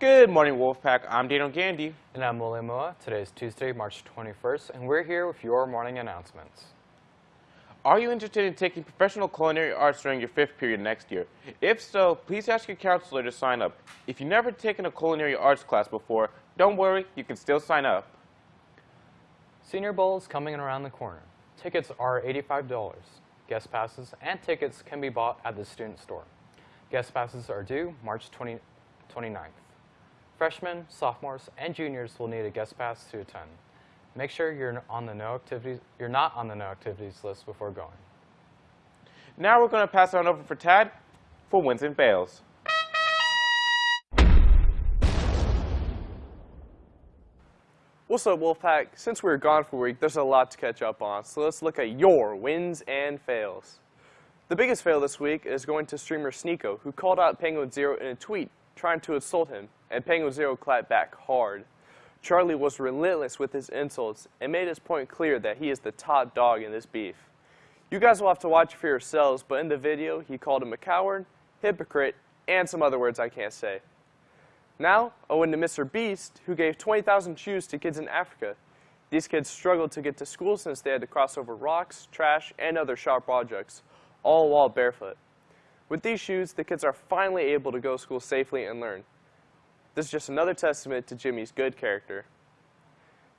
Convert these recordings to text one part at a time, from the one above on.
Good morning, Wolfpack. I'm Daniel Gandy. And I'm William Moa. Today is Tuesday, March 21st, and we're here with your morning announcements. Are you interested in taking professional culinary arts during your fifth period next year? If so, please ask your counselor to sign up. If you've never taken a culinary arts class before, don't worry, you can still sign up. Senior Bowl is coming around the corner. Tickets are $85. Guest passes and tickets can be bought at the student store. Guest passes are due March 20, 29th. Freshmen, sophomores, and juniors will need a guest pass to attend. Make sure you're on the no activities you're not on the no activities list before going. Now we're going to pass it on over for Tad for wins and fails. What's up, Wolfpack? Since we were gone for a week, there's a lot to catch up on, so let's look at your wins and fails. The biggest fail this week is going to streamer Sneako, who called out Penguin Zero in a tweet, trying to insult him, and Penguin Zero clapped back hard. Charlie was relentless with his insults and made his point clear that he is the top dog in this beef. You guys will have to watch for yourselves, but in the video, he called him a coward, hypocrite, and some other words I can't say. Now, owing to Mr. Beast, who gave 20,000 shoes to kids in Africa. These kids struggled to get to school since they had to cross over rocks, trash, and other sharp objects, all while barefoot. With these shoes, the kids are finally able to go to school safely and learn. This is just another testament to Jimmy's good character.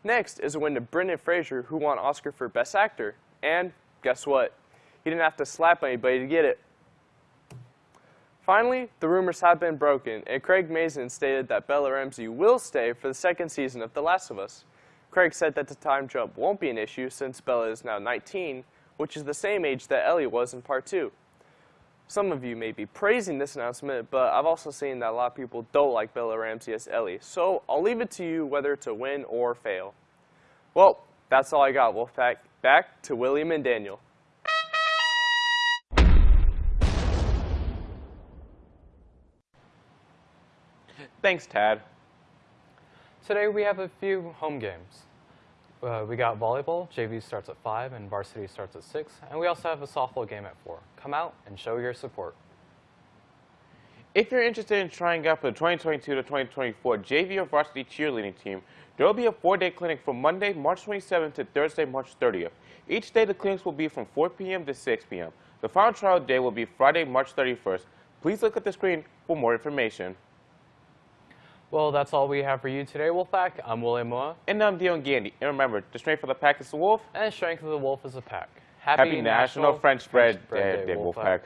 Next is a win to Brendan Fraser, who won Oscar for Best Actor. And guess what? He didn't have to slap anybody to get it. Finally, the rumors have been broken, and Craig Mazin stated that Bella Ramsey will stay for the second season of The Last of Us. Craig said that the time jump won't be an issue since Bella is now 19, which is the same age that Ellie was in Part 2. Some of you may be praising this announcement, but I've also seen that a lot of people don't like Bella Ramsey as Ellie, so I'll leave it to you whether to win or fail. Well, that's all I got, Wolfpack. Back to William and Daniel. Thanks, Tad. Today we have a few home games. Uh, we got volleyball, JV starts at 5 and varsity starts at 6, and we also have a softball game at 4. Come out and show your support. If you're interested in trying out for the 2022 to 2024 JV or varsity cheerleading team, there will be a four-day clinic from Monday, March 27th to Thursday, March 30th. Each day the clinics will be from 4 p.m. to 6 p.m. The final trial day will be Friday, March 31st. Please look at the screen for more information. Well, that's all we have for you today, Wolfpack. I'm William Moa. And I'm Dion Gandy. And remember, the strength of the pack is the wolf. And the strength of the wolf is the pack. Happy, Happy National, National, French, Bread, French Bread Day, Day, Wolfpack. Wolfpack.